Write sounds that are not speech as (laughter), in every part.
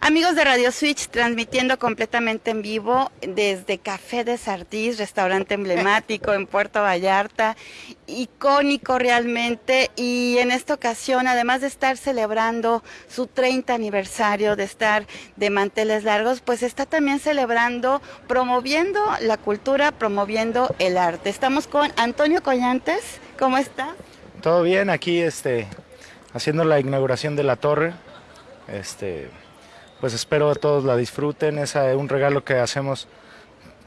Amigos de Radio Switch, transmitiendo completamente en vivo desde Café de Sardís, restaurante emblemático en Puerto Vallarta, icónico realmente. Y en esta ocasión, además de estar celebrando su 30 aniversario, de estar de manteles largos, pues está también celebrando, promoviendo la cultura, promoviendo el arte. Estamos con Antonio Collantes. ¿Cómo está? Todo bien, aquí este, haciendo la inauguración de la torre. Este, pues espero que todos la disfruten. Es un regalo que hacemos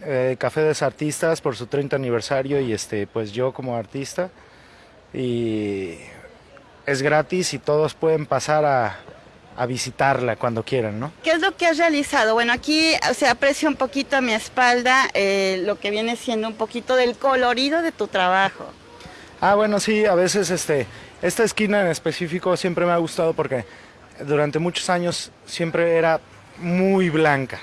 eh, Café de Artistas por su 30 aniversario y este, pues yo como artista. Y es gratis y todos pueden pasar a, visitarla cuando quieran, ¿no? ¿Qué es lo que has realizado? Bueno, aquí se aprecia un poquito a mi espalda eh, lo que viene siendo un poquito del colorido de tu trabajo. Ah, bueno, sí, a veces este, esta esquina en específico siempre me ha gustado porque durante muchos años siempre era muy blanca.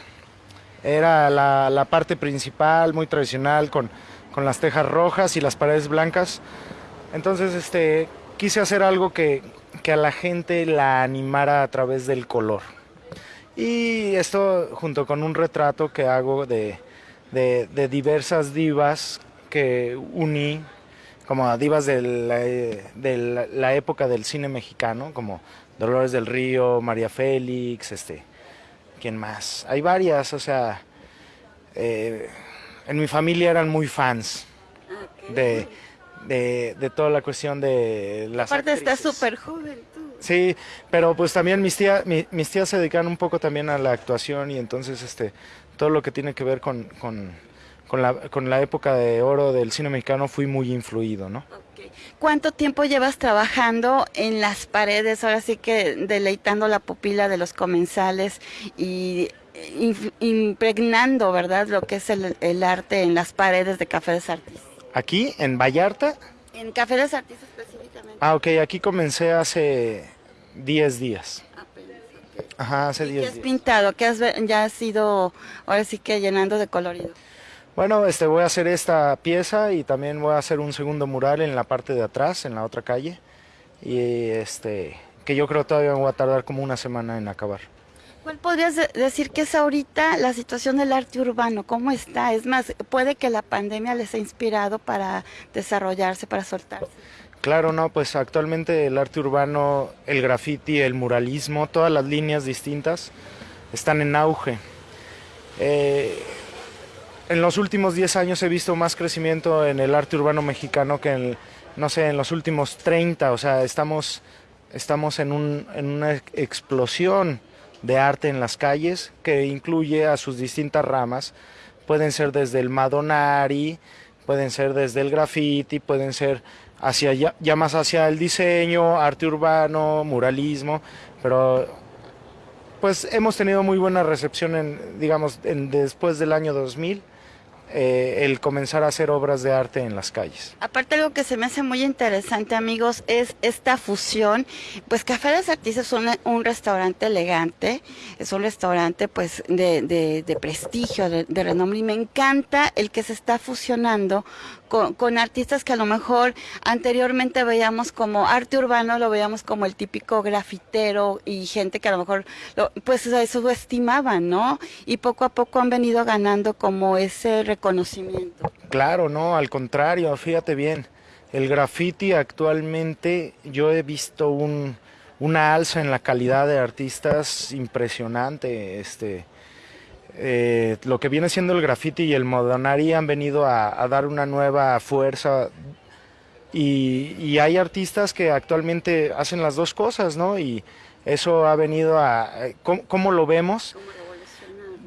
Era la, parte principal, muy tradicional, con, las tejas rojas y las paredes blancas. Entonces este, quise hacer algo que, a la gente la animara a través del color. Y esto junto con un retrato que hago de, diversas divas que uní como divas de la, la, época del cine mexicano, como Dolores del Río, María Félix, este, ¿quién más? Hay varias, o sea, eh, en mi familia eran muy fans de, de, toda la cuestión de las Aparte estás súper joven tú. Sí, pero pues también mis tías, mis tías se dedican un poco también a la actuación y entonces este, todo lo que tiene que ver con, con, con, la, con la época de oro del cine mexicano fui muy influido, ¿no? ¿Cuánto tiempo llevas trabajando en las paredes, ahora sí que deleitando la pupila de los comensales y impregnando, ¿verdad?, lo que es el, arte en las paredes de Café de Sartis. ¿Aquí, en Vallarta? En Café de Sartis específicamente. Ah, ok, aquí comencé hace 10 días. Ajá, hace 10 días. ¿Qué has pintado? ¿Qué has, ya has ido, ahora sí que llenando de colorido? Bueno, este, voy a hacer esta pieza y también voy a hacer un segundo mural en la parte de atrás, en la otra calle. Y este, que yo creo todavía voy a tardar como una semana en acabar. ¿Cuál podrías decir que es ahorita la situación del arte urbano? ¿Cómo está? Es más, puede que la pandemia les ha inspirado para desarrollarse, para soltarse. Claro, no, pues actualmente el arte urbano, el graffiti, el muralismo, todas las líneas distintas están en auge. Eh, en los últimos 10 años he visto más crecimiento en el arte urbano mexicano que en, no sé, en los últimos 30. O sea, estamos, estamos en, un, en una explosión de arte en las calles que incluye a sus distintas ramas. Pueden ser desde el madonari, pueden ser desde el graffiti, pueden ser hacia ya, más hacia el diseño, arte urbano, muralismo, pero pues hemos tenido muy buena recepción en, digamos, en, después del año 2000 eh, el comenzar a hacer obras de arte en las calles. Aparte algo que se me hace muy interesante amigos es esta fusión, pues Café de Artistas es un, restaurante elegante, es un restaurante pues de, prestigio, de, de renombre y me encanta el que se está fusionando con, artistas que a lo mejor anteriormente veíamos como arte urbano, lo veíamos como el típico grafitero y gente que a lo mejor pues eso estimaban, ¿no? Y poco a poco han venido ganando como ese reconocimiento. Claro, no, al contrario, fíjate bien, el graffiti actualmente yo he visto un, una alza en la calidad de artistas impresionante, este eh, lo que viene siendo el graffiti y el modonari han venido a, dar una nueva fuerza y, hay artistas que actualmente hacen las dos cosas, ¿no? Y eso ha venido a... ¿Cómo, lo vemos?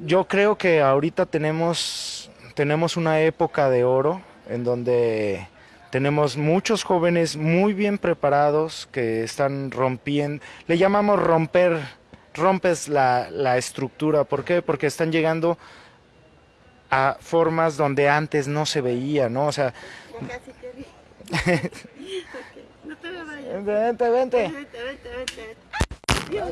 Yo creo que ahorita tenemos, tenemos una época de oro en donde tenemos muchos jóvenes muy bien preparados que están rompiendo, le llamamos romper rompes la, la estructura. ¿Por qué? Porque están llegando a formas donde antes no se veía, ¿no? O sea... casi te vi. No te me vayas. Vente, vente. Vente, vente, vente. Dios,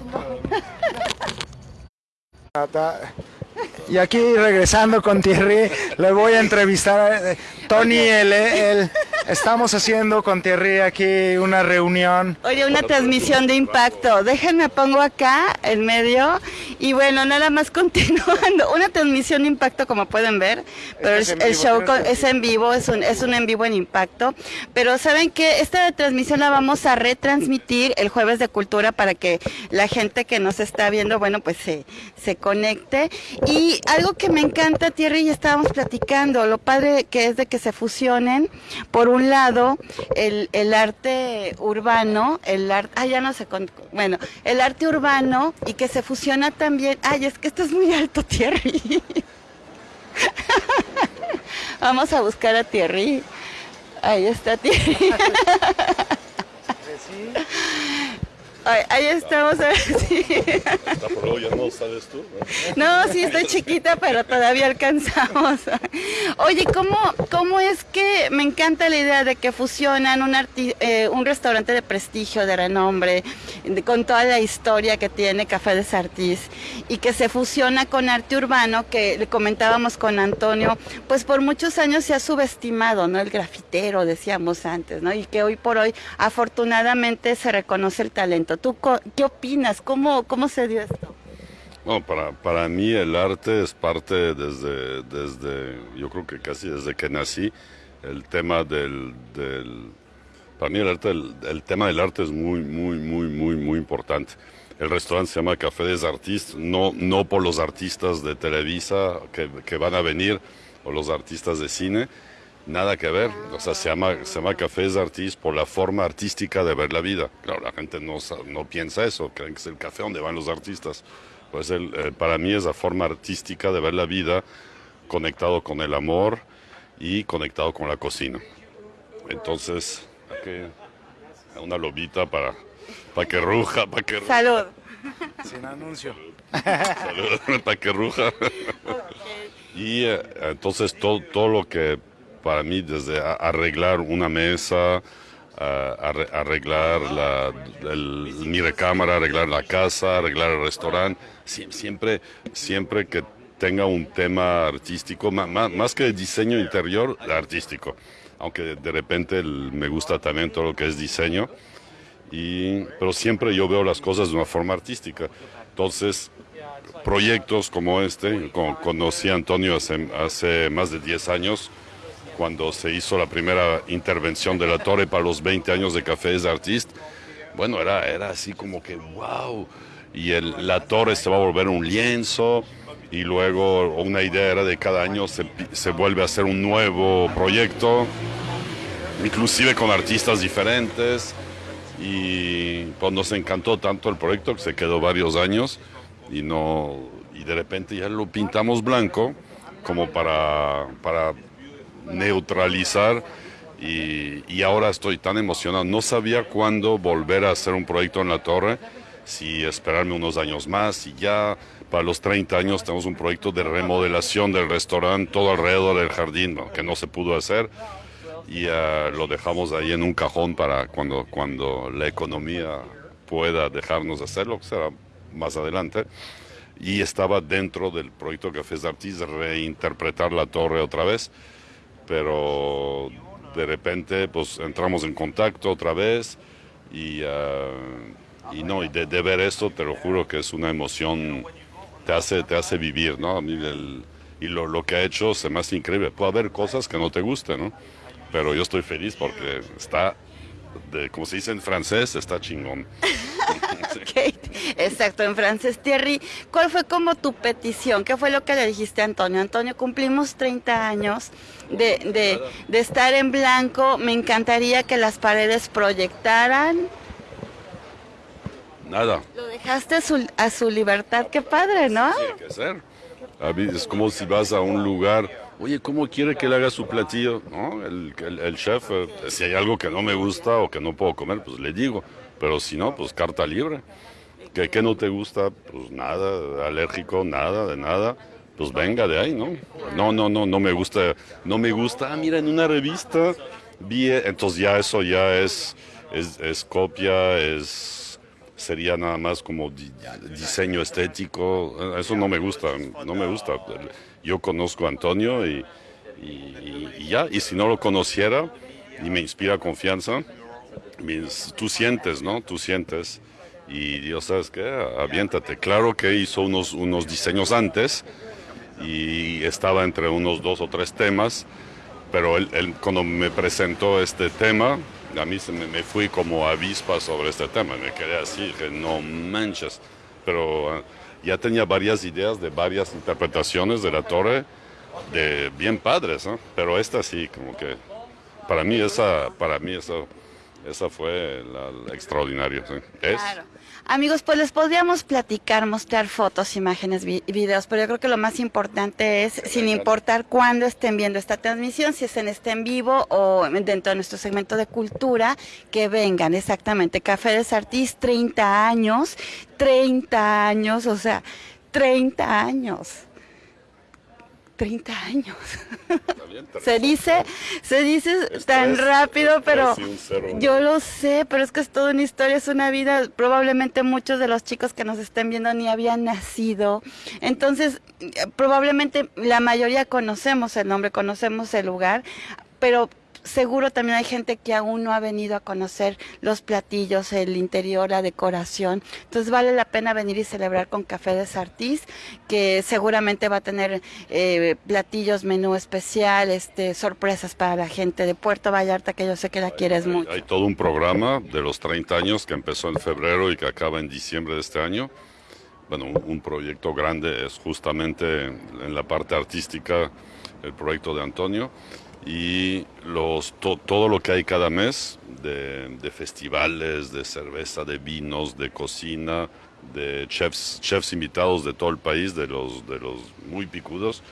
Y aquí regresando con Thierry, le voy a entrevistar a eh, Tony, el, el, Estamos haciendo con Thierry aquí una reunión. Oye, una transmisión de impacto. Déjenme pongo acá en medio y bueno, nada más (laughs) continuando. Una transmisión de impacto como pueden ver, pero el, el show es en vivo, es un, es un en vivo en impacto. Pero saben que esta transmisión la vamos a retransmitir el jueves de cultura para que la gente que nos está viendo, bueno, pues se, se conecte. Y algo que me encanta, Thierry, y estábamos platicando, lo padre que es de que se fusionen por un un lado el, el arte urbano, el arte, ah, ya no sé, bueno, el arte urbano y que se fusiona también, ay, es que esto es muy alto, Thierry. (laughs) Vamos a buscar a Thierry. Ahí está Thierry. (laughs) (laughs) ahí estamos a ver (laughs) si... ya no sabes tú. ¿no? sí, estoy chiquita, pero todavía alcanzamos. (laughs) Oye, ¿cómo, ¿cómo es que me encanta la idea de que fusionan un, eh, un restaurante de prestigio, de renombre, con toda la historia que tiene Café de Sartís, y que se fusiona con arte urbano, que le comentábamos con Antonio, pues por muchos años se ha subestimado, ¿no? El grafitero, decíamos antes, ¿no? Y que hoy por hoy, afortunadamente, se reconoce el talento. ¿Tú qué opinas? ¿Cómo, cómo se dio esto? No, para, para mí el arte es parte desde, desde, yo creo que casi desde que nací, el tema del, del para mí el, arte, el, tema del arte es muy, muy, muy, muy, muy importante. El restaurante se llama Café des Artistes, no, no por los artistas de Televisa que, que van a venir o los artistas de cine, Nada que ver, o sea, se llama, se llama Cafés Artis por la forma artística de ver la vida. Claro, la gente no, no piensa eso, creen que es el café donde van los artistas. Pues el, eh, para mí es la forma artística de ver la vida conectado con el amor y conectado con la cocina. Entonces, aquí, una lobita para, para que ruja, para que Salud. Sin anuncio. Salud, (laughs) para que ruja. Y eh, entonces todo, todo lo que para mí desde arreglar una mesa, arreglar la, mi recámara, arreglar la casa, arreglar el restaurante, siempre, siempre que tenga un tema artístico, más, que diseño interior, artístico. Aunque de repente me gusta también todo lo que es diseño, y, pero siempre yo veo las cosas de una forma artística. Entonces, proyectos como este, conocí a Antonio hace, hace más de 10 años, cuando se hizo la primera intervención de la torre para los 20 años de Cafés Artist, bueno, era, era así como que, wow, y el, la torre se va a volver un lienzo, y luego una idea era de cada año se, se vuelve a hacer un nuevo proyecto, inclusive con artistas diferentes, y pues nos encantó tanto el proyecto que se quedó varios años, y, no, y de repente ya lo pintamos blanco como para, para neutralizar y, ahora estoy tan emocionado. No sabía cuándo volver a hacer un proyecto en la torre, si esperarme unos años más, y ya para los 30 años tenemos un proyecto de remodelación del restaurante todo alrededor del jardín, que no se pudo hacer y uh, lo dejamos ahí en un cajón para cuando, cuando la economía pueda dejarnos hacerlo, que será más adelante. Y estaba dentro del proyecto Cafés de Artis reinterpretar la torre otra vez pero de repente pues entramos en contacto otra vez y, y no, y de, ver esto te lo juro que es una emoción, te hace, te hace vivir, ¿no? y lo, lo, que ha hecho se me hace increíble. Puede haber cosas que no te gusten, ¿no? Pero yo estoy feliz porque está, de, como se dice en francés, está chingón. (laughs) Exacto, en francés. Thierry, ¿cuál fue como tu petición? ¿Qué fue lo que le dijiste a Antonio? Antonio, cumplimos 30 años de, de, estar en blanco. Me encantaría que las paredes proyectaran. Nada. Lo dejaste a su, a su libertad. Qué padre, ¿no? Tiene que ser. Es como si vas a un lugar, oye, ¿cómo quiere que le haga su platillo? ¿No? El, el, chef, eh, si hay algo que no me gusta o que no puedo comer, pues le digo. Pero si no, pues carta libre. ¿Qué, no te gusta? Pues nada, alérgico, nada, de nada. Pues venga de ahí, ¿no? No, no, no, no me gusta, no me gusta. Ah, mira, en una revista vi, entonces ya eso ya es, copia, es, sería nada más como diseño estético. Eso no me gusta, no me gusta. Yo conozco a Antonio y, ya, y si no lo conociera, y me inspira confianza. Tú sientes, ¿no? Tú sientes. Y Dios, ¿sabes qué? Aviéntate. Claro que hizo unos, unos diseños antes y estaba entre unos dos o tres temas, pero él, cuando me presentó este tema, a mí se me, fui como avispa sobre este tema, me quedé así, que no manches, pero ah, ya tenía varias ideas de varias interpretaciones de la torre, de bien padres, ¿no? pero esta sí, como que para mí esa, para mí esa, esa fue la, extraordinaria. Es, Claro. Amigos, pues les podríamos platicar, mostrar fotos, imágenes, vi- videos, pero yo creo que lo más importante es, sin importar cuándo estén viendo esta transmisión, si estén este en vivo o dentro de nuestro segmento de cultura, que vengan, exactamente. Café de Sartís, 30 años, 30 años, o sea, 30 años. 30 años. (laughs) Se dice, se dice tan rápido, pero cero. yo lo sé, pero es que es toda una historia, es una vida. Probablemente muchos de los chicos que nos estén viendo ni habían nacido. Entonces, eh, probablemente la mayoría conocemos el nombre, conocemos el lugar, pero seguro también hay gente que aún no ha venido a conocer los platillos, el interior, la decoración. Entonces vale la pena venir y celebrar con Café de Sartís, que seguramente va a tener eh, platillos, menú especial, este, sorpresas para la gente de Puerto Vallarta, que yo sé que la quieres Hay- mucho. Hay todo un programa de los 30 años que empezó en febrero y que acaba en diciembre de este año. Bueno, un, un proyecto grande es justamente en la parte artística el proyecto de Antonio y los, to- todo lo que hay cada mes de, de festivales, de cerveza, de vinos, de cocina, de chefs, chefs invitados de todo el país, de los, de los muy picudos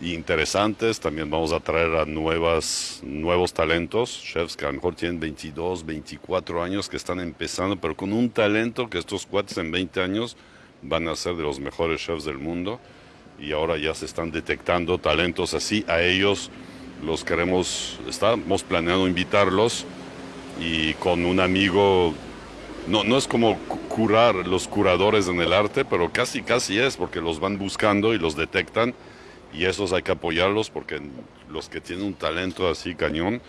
y interesantes. También vamos a traer a nuevas, nuevos talentos, chefs que a lo mejor tienen 22, 24 años, que están empezando, pero con un talento que estos cuates en 20 años van a ser de los mejores chefs del mundo. Y ahora ya se están detectando talentos así. A ellos los queremos, estamos planeando invitarlos y con un amigo no, no es como cu- curar los curadores en el arte, pero casi casi es, porque los van buscando y los detectan, y esos hay que apoyarlos, porque los que tienen un talento así cañón,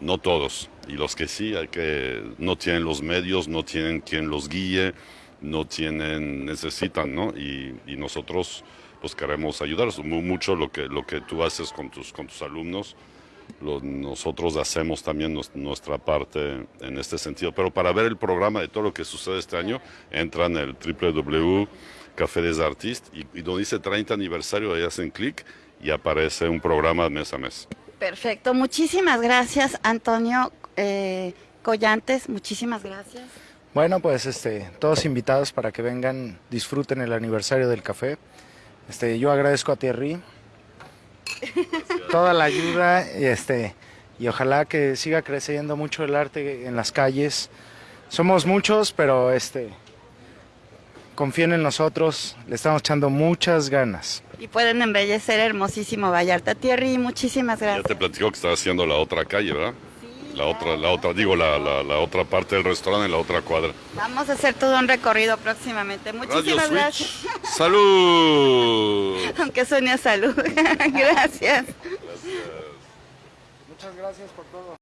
no todos, y los que sí, hay que, no tienen los medios, no tienen quien los guíe, no tienen, necesitan, ¿no? Y, y nosotros pues queremos ayudarlos, Mu- mucho lo que, lo que tú haces con tus, con tus alumnos, lo- nosotros hacemos también nos- nuestra parte en este sentido. Pero para ver el programa de todo lo que sucede este año, entran en el www Café des Artistes y, y donde dice 30 aniversario, ahí hacen clic y aparece un programa mes a mes. Perfecto, muchísimas gracias, Antonio eh, Collantes, muchísimas gracias. Bueno, pues este, todos invitados para que vengan, disfruten el aniversario del café. Este, yo agradezco a Thierry toda la ayuda y este y ojalá que siga creciendo mucho el arte en las calles. Somos muchos, pero este confíen en nosotros, le estamos echando muchas ganas. Y pueden embellecer hermosísimo Vallarta. Thierry, muchísimas Ya gracias. te platico que está haciendo la otra calle, ¿verdad? La otra, la otra, digo, la, la, la otra parte del restaurante en la otra cuadra. Vamos a hacer todo un recorrido próximamente. Radio Muchísimas Switch. gracias. (laughs) ¡Salud! Aunque suene a salud. (laughs) gracias. Muchas gracias por todo.